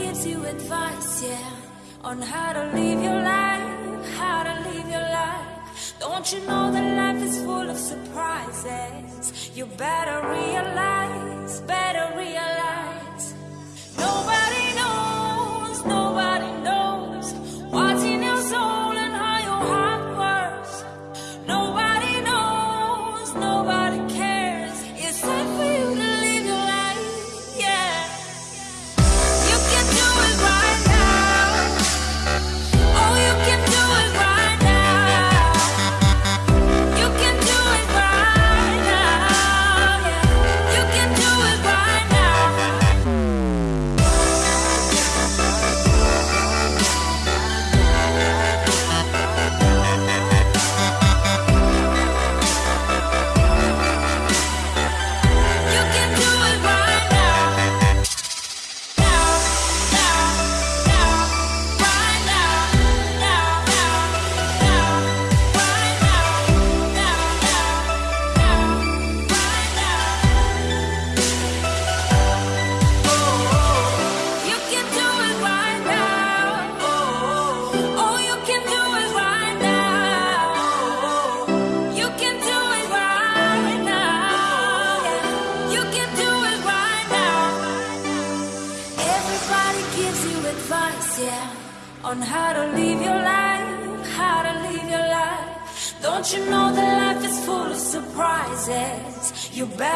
gives you advice, yeah, on how to live your life, how to live your life. Don't you know that life is full of surprises? You better realize, better realize.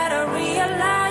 Surprises? You realize,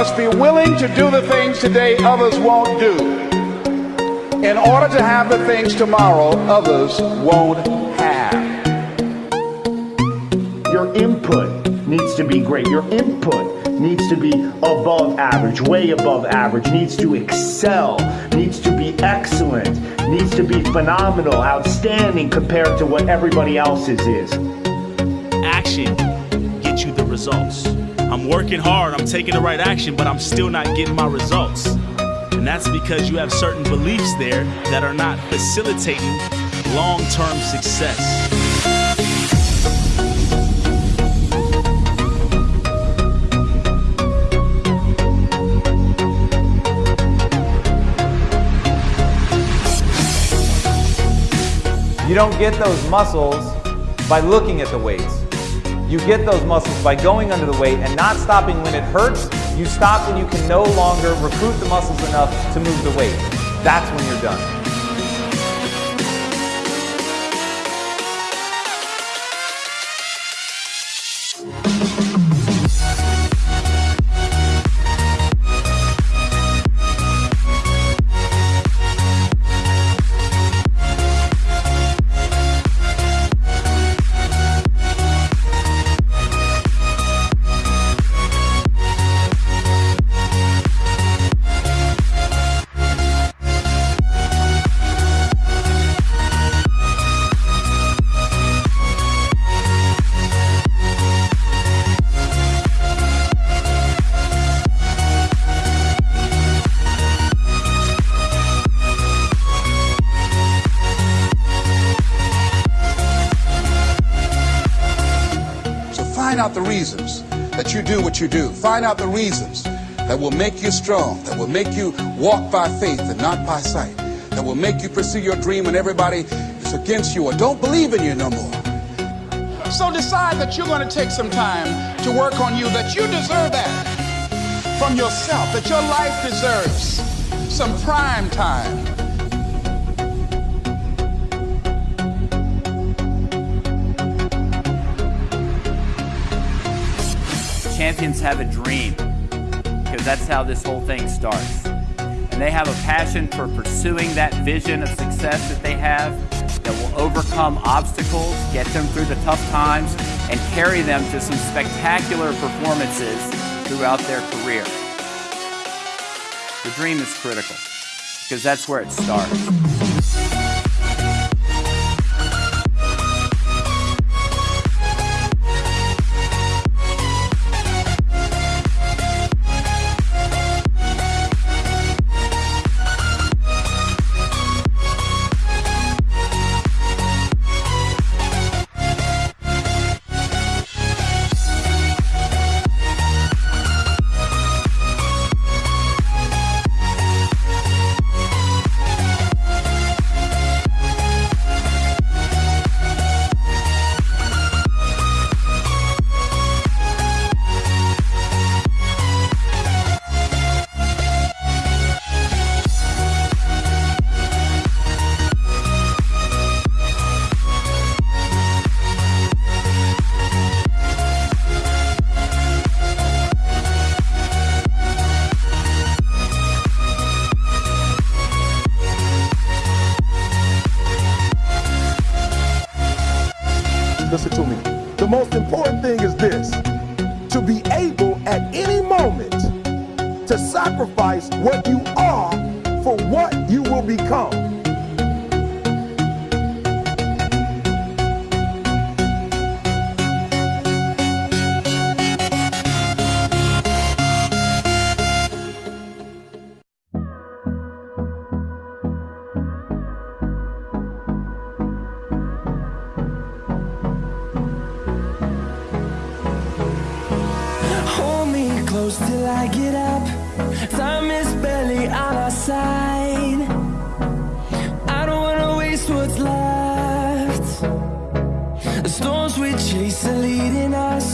must be willing to do the things today others won't do in order to have the things tomorrow others won't have. Your input needs to be great. Your input needs to be above average, way above average, needs to excel, needs to be excellent, needs to be phenomenal, outstanding compared to what everybody else's is. action I'm working hard, I'm taking the right action, but I'm still not getting my results. And that's because you have certain beliefs there that are not facilitating long term success. You don't get those muscles by looking at the weights. You get those muscles by going under the weight and not stopping when it hurts. You stop when you can no longer recruit the muscles enough to move the weight. That's when you're done. Reasons that you do what you do. Find out the reasons that will make you strong, that will make you walk by faith and not by sight, that will make you pursue your dream when everybody is against you or don't believe in you no more. So decide that you're going to take some time to work on you, that you deserve that from yourself, that your life deserves some prime time. Champions have a dream because that's how this whole thing starts. And they have a passion for pursuing that vision of success that they have that will overcome obstacles, get them through the tough times, and carry them to some spectacular performances throughout their career. The dream is critical because that's where it starts. Close till I get up. Time is barely on our side. I don't wanna waste what's left. The storms we chase are leading us,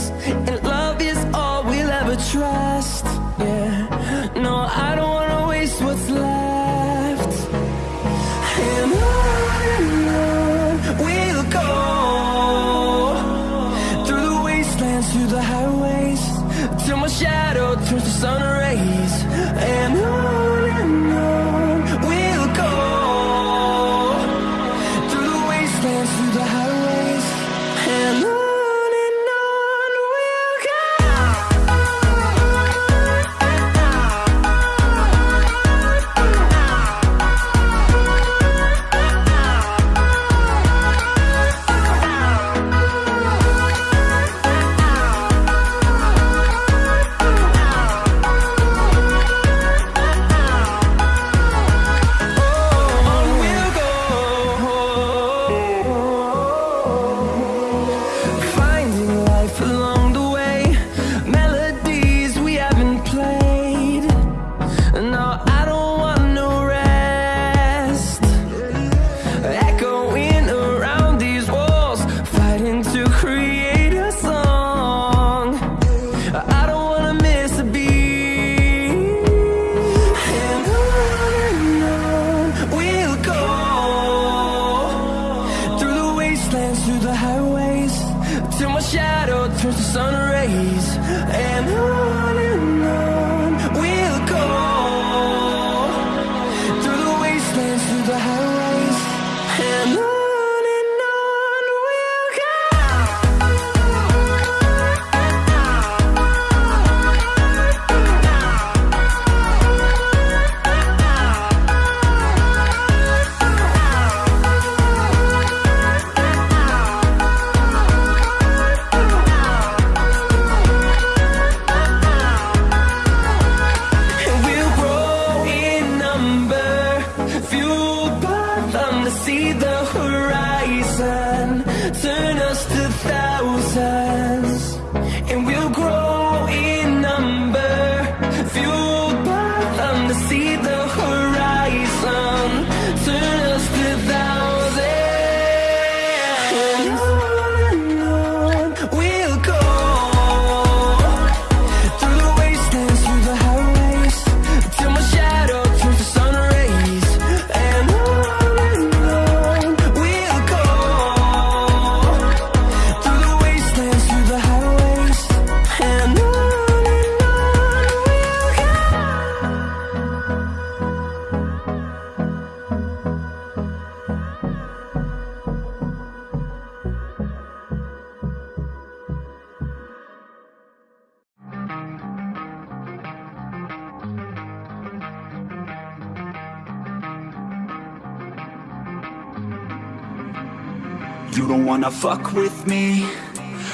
Don't wanna fuck with me.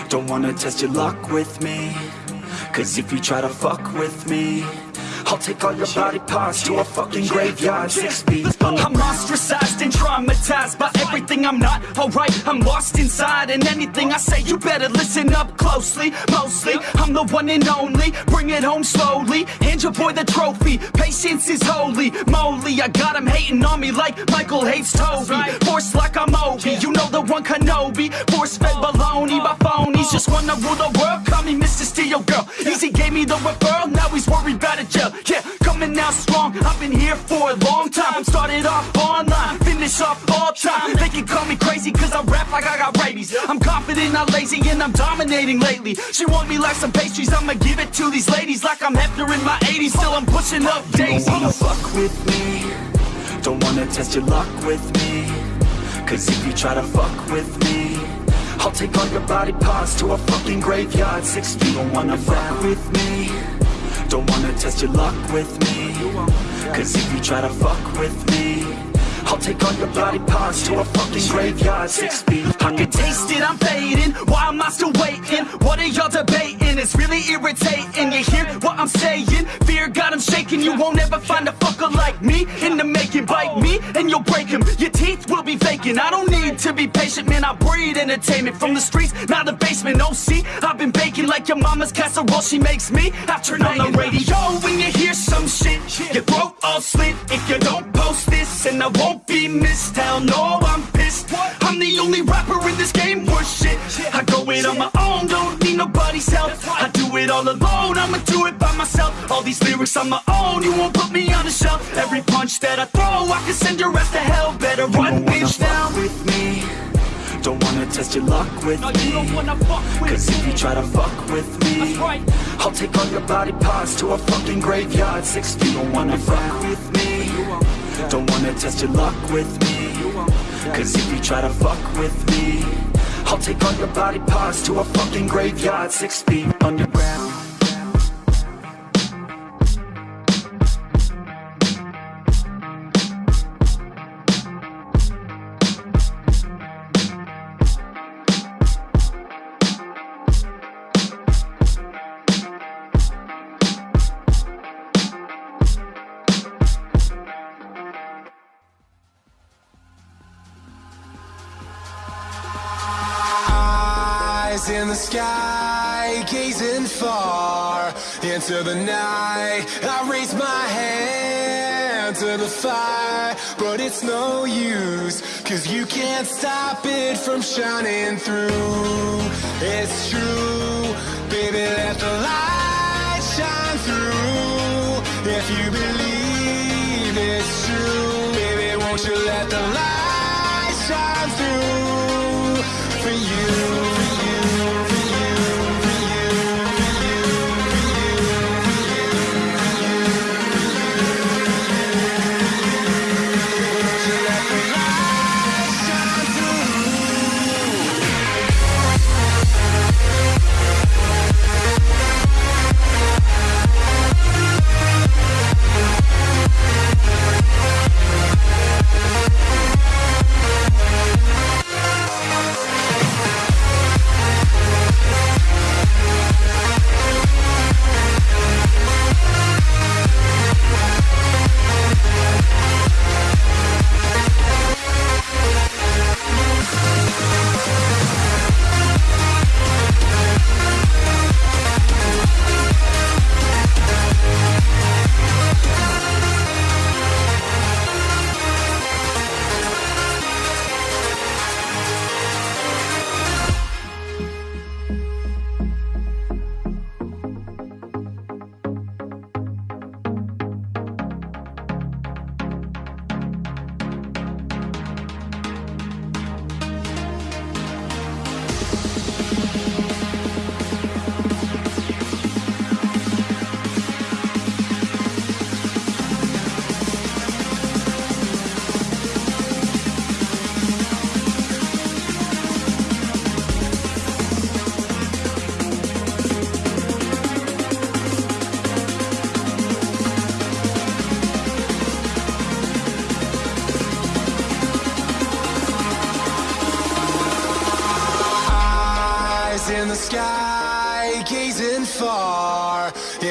Don't wanna test your luck with me. Cause if you try to fuck with me I'll take all your body parts to a fucking graveyard. Six feet I'm ostracized and traumatized by everything I'm not. Alright I'm lost inside and anything I say you better listen up closely. Mostly, I'm the one and only. Bring it home slowly, hand your boy the trophy. Patience is holy. Moly I got him hating on me like Michael hates Toby. Force like I'm Obi, you know the one Kenobi. Force fed baloney by phonies. Just wanna rule the world, call me Mr. Steel Girl. Easy gave me the referral, now he's worried about a jail. Yeah, coming out strong, I've been here for a long time Started off online, finish off all time. They can call me crazy cause I rap like I got rabies. I'm confident, not lazy, and I'm dominating lately. She want me like some pastries, I'ma give it to these ladies Like I'm Hefner in my 80s, still I'm pushing up daisies Don't wanna fuck with me. Don't wanna test your luck with me. Cause if you try to fuck with me I'll take all your body parts to a fucking graveyard. Six feet, don't wanna fuck with me. Don't wanna test your luck with me Cause if you try to fuck with me I'll take all your body parts to a fucking graveyard. Six feet. I can taste it, I'm fading. Why am I still waiting? What are y'all debating? It's really irritating. You hear what I'm saying? Fear got him shaking. You won't ever find a fucker like me In the making. Bite me and you'll break him Your teeth will be vacant I don't need to be patient Man, I breed entertainment From the streets, not the basement. Oh, see, I've been baking like your mama's casserole. She makes me I turn on the radio. When you hear some shit Your throat all slit If you don't this And I won't be missed. Hell no, I'm pissed. I'm the only rapper in this game. Worth shit. I go it on my own, don't need nobody's help. I do it all alone, I'ma do it by myself. All these lyrics on my own, you won't put me on the shelf. Every punch that I throw, I can send your ass to hell. Better run, bitch, now. with me. Don't wanna test your luck with No, me you don't wanna fuck with Cause if you try to fuck with me right. I'll take all your body parts to a fucking graveyard. Six feet, don't wanna fuck with me Don't wanna test your luck with me. Cause if you try to fuck with me I'll take all your body parts to a fucking graveyard. Six feet underground the sky, gazing far into the night. I raise my hand to the fire, but it's no use, cause you can't stop it from shining through. It's true, baby, let the light shine through. If you believe it's true, baby, won't you let the light shine through for you?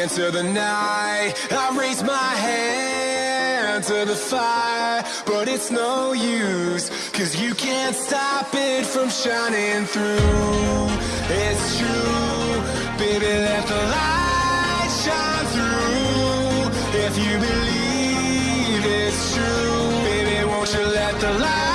into the night. I raise my hand to the fire But it's no use Cause you can't stop it from shining through. It's true Baby, let the light shine through. If you believe it's true Baby, won't you let the light